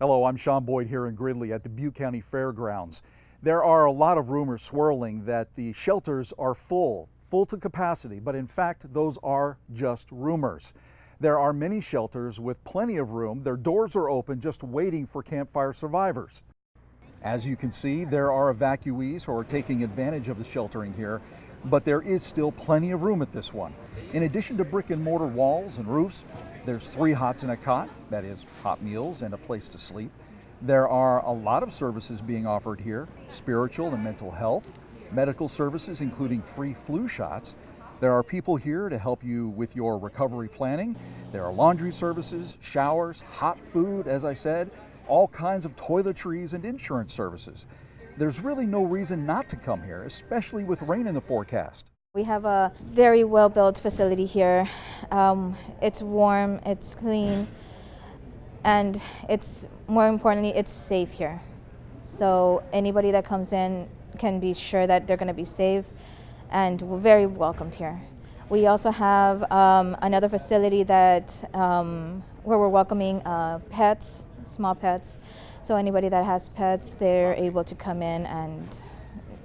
Hello, I'm Sean Boyd here in Gridley at the Butte County Fairgrounds. There are a lot of rumors swirling that the shelters are full, full to capacity, but in fact, those are just rumors. There are many shelters with plenty of room. Their doors are open just waiting for Camp Fire survivors. As you can see, there are evacuees who are taking advantage of the sheltering here, but there is still plenty of room at this one. In addition to brick and mortar walls and roofs, there's three hots and a cot, that is hot meals and a place to sleep. There are a lot of services being offered here, spiritual and mental health, medical services including free flu shots. There are people here to help you with your recovery planning. There are laundry services, showers, hot food, as I said, all kinds of toiletries and insurance services. There's really no reason not to come here, especially with rain in the forecast. We have a very well built facility here. Um, it's warm, it's clean, and it's more importantly, it's safe here. So anybody that comes in can be sure that they're going to be safe and very welcomed here. We also have um, another facility that um, where we're welcoming uh, pets, small pets. So anybody that has pets, they're able to come in and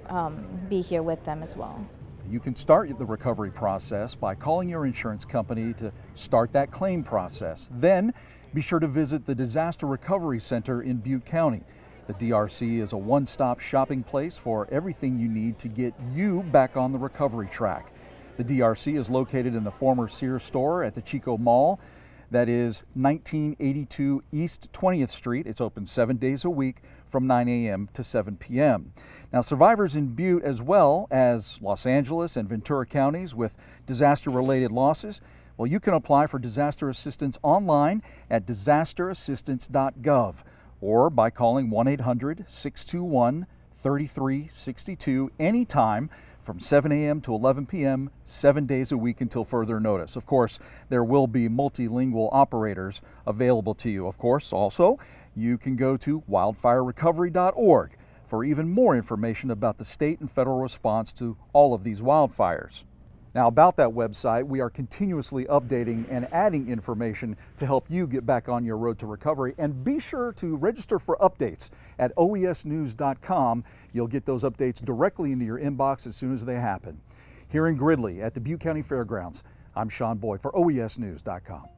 um, be here with them as well. You can start the recovery process by calling your insurance company to start that claim process. Then be sure to visit the Disaster Recovery Center in Butte County. The DRC is a one-stop shopping place for everything you need to get you back on the recovery track. The DRC is located in the former Sears store at the Chico Mall. That is 1982 East 20th Street. It's open seven days a week from 9 a.m. to 7 p.m. Now, survivors in Butte, as well as Los Angeles and Ventura counties with disaster related losses, well, you can apply for disaster assistance online at disasterassistance.gov or by calling 1 800 621 3362 anytime from 7 a.m. to 11 p.m., seven days a week until further notice. Of course, there will be multilingual operators available to you. Of course, also, you can go to wildfirerecovery.org for even more information about the state and federal response to all of these wildfires. Now about that website, we are continuously updating and adding information to help you get back on your road to recovery. And be sure to register for updates at oesnews.com. You'll get those updates directly into your inbox as soon as they happen. Here in Gridley at the Butte County Fairgrounds, I'm Sean Boyd for oesnews.com.